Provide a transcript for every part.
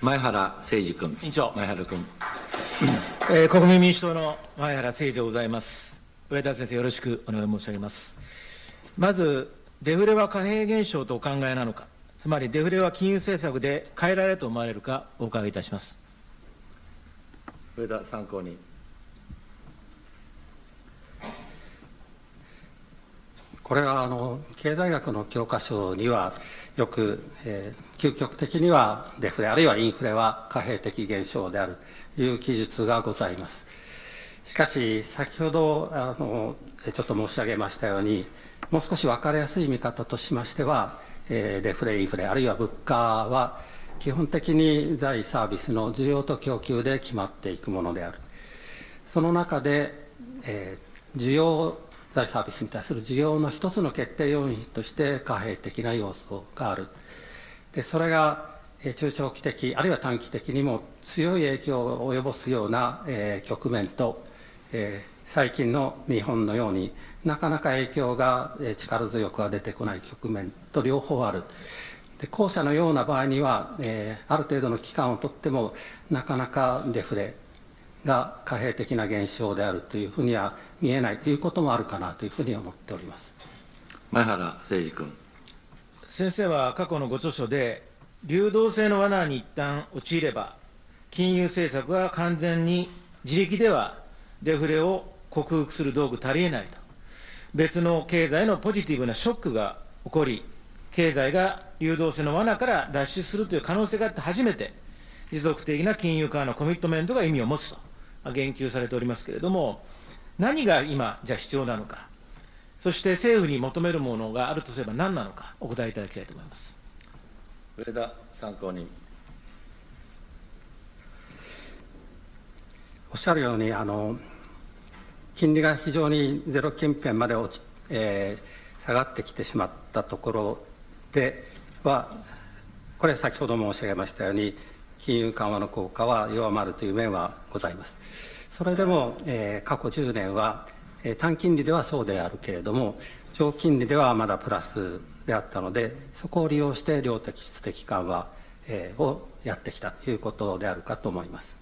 前原誠司君。委員長前原君。えー国民民主党の前原誠司でございます。上田先生、よろしくお願い申し上げます。まず、デフレは貨幣現象とお考えなのか、つまりデフレは金融政策で変えられると思われるか、お伺いいたします。上田参考人。これはあの経済学の教科書にはよく、えー究極的にはデフレあるいはインフレは貨幣的現象であるという記述がございます。しかし先ほどあのちょっと申し上げましたようにもう少し分かりやすい見方としましては、えーデフレインフレあるいは物価は基本的に財サービスの需要と供給で決まっていくものである。その中で、えー需要財サービスに対する需要の一つの決定要因として貨幣的な要素がある。でそれが中長期的あるいは短期的にも強い影響を及ぼすような、えー局面と、えー最近の日本のようになかなか影響がえー力強くは出てこない局面と両方ある。で後者のような場合には、えーある程度の期間をとってもなかなかデフレが貨幣的な現象であるというふうには見えないということもあるかなというふうに思っております。前原誠司君。先生は過去のご著書で、流動性の罠に一旦陥れば、金融政策は完全に自力ではデフレを克服する道具足りえないと、別の経済のポジティブなショックが起こり、経済が流動性の罠から脱出するという可能性があって初めて、持続的な金融緩和のコミットメントが意味を持つとまあ言及されておりますけれども、何が今、じゃあ必要なのか、そして政府に求めるものがあるとすれば何なのか、お答えいただきたいと思います。上田参考人。おっしゃるようにあの金利が非常にゼロ近辺まで落ち、えー下がってきてしまったところではこれ先ほど申し上げましたように金融緩和の効果は弱まるという面はございます。それでも、えー過去10年は、えー短金利ではそうであるけれども長金利ではまだプラスであったのでそこを利用して量的質的緩和、えーをやってきたということであるかと思います。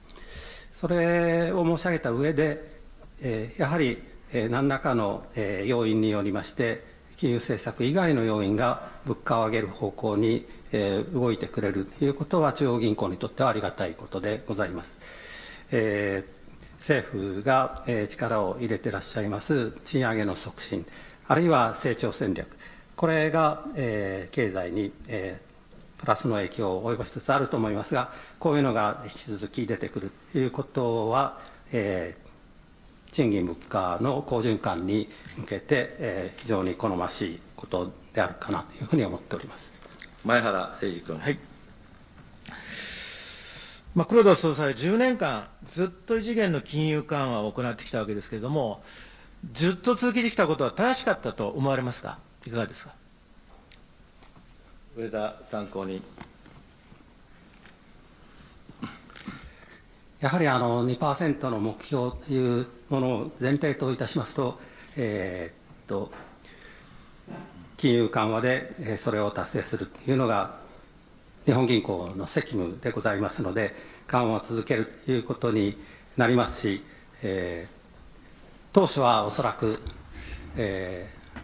それを申し上げた上で、えーやはり、えー何らかの、えー要因によりまして、金融政策以外の要因が物価を上げる方向に、え動いてくれるということは、中央銀行にとってはありがたいことでございます。えー政府が、え力を入れてらっしゃいます賃上げの促進、あるいは成長戦略、これが、えー経済に、えープラスの影響を及ぼしつつあると思いますが、こういうのが引き続き出てくるということは、えー賃金物価の好循環に向けて、えー非常に好ましいことであるかなというふうに思っております。前原誠司君。はい。まあ、黒田総裁は10年間、ずっと異次元の金融緩和を行ってきたわけですけれども、ずっと続けてきたことは正しかったと思われますか、いかがですか？上田参考人。やはりあの2%の目標というものを前提といたしますと、えーっと金融緩和でそれを達成するというのが日本銀行の責務でございますので、緩和を続けるということになりますし、えー当初はおそらく、えー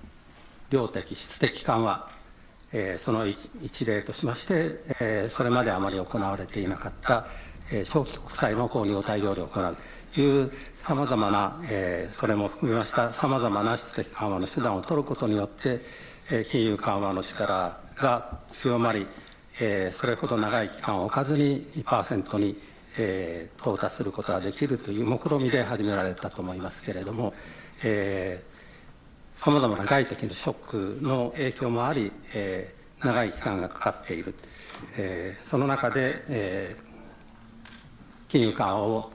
量的、質的緩和、えーその一例としまして、えーそれまであまり行われていなかった、えー長期国債の購入を大量に行うというさまざまな、えーそれも含めましたさまざまな質的緩和の手段を取ることによって、金融緩和の力が強まり、それほど長い期間を置かずに2%に、到達することができるという目論見で始められたと思いますけれども、さまざまな外的なショックの影響もあり、長い期間がかかっている、その中で、金融緩和を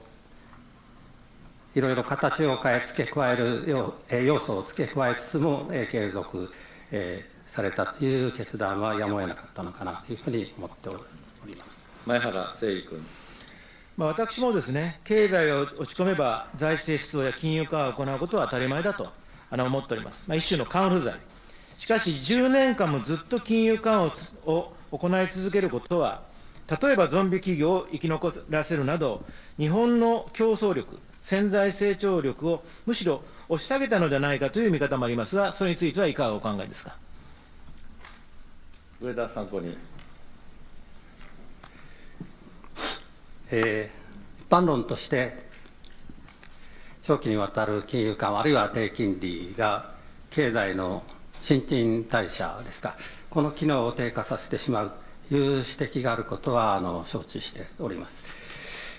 いろいろ形を変え、付け加える要素を付け加えつつも、継続、えーされたという決断はやむを得なかったのかなというふうに思っております。前原誠司君。まあ、私もですね、経済が落ち込めば、財政出動や金融緩和を行うことは当たり前だとあの思っております。まあ、一種のカンフル剤。しかし、10年間もずっと金融緩和をを行い続けることは、例えばゾンビ企業を生き残らせるなど、日本の競争力、潜在成長力をむしろ押し下げたのではないかという見方もありますが、それについてはいかがお考えですか？上田参考人。えー一般論として、長期にわたる金融緩和、あるいは低金利が経済の新陳代謝ですか、この機能を低下させてしまうという指摘があることはあの承知しております。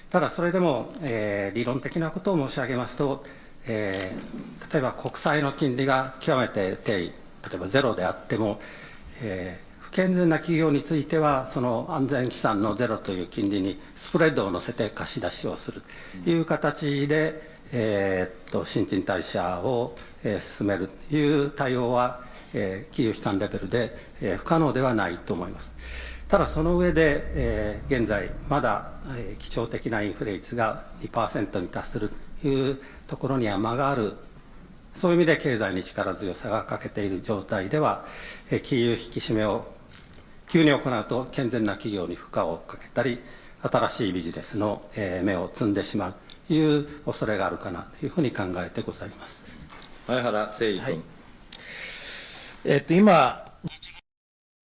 ただ、それでも、えー理論的なことを申し上げますと、えー例えば国債の金利が極めて低位、例えばゼロであっても、えー不健全な企業については、その安全資産のゼロという金利にスプレッドを乗せて貸し出しをするという形で、えーっと新陳代謝を、えー進めるという対応は、えー金融機関レベルで、えー不可能ではないと思います。ただその上で、えー現在、まだ、えー基調的なインフレ率が2%に達するというところには間があるそういう意味で経済に力強さが欠けている状態では、えー金融引き締めを急に行うと健全な企業に負荷をかけたり、新しいビジネスのえー芽を摘んでしまうという恐れがあるかなというふうに考えてございます。前原誠司君。えっと、今、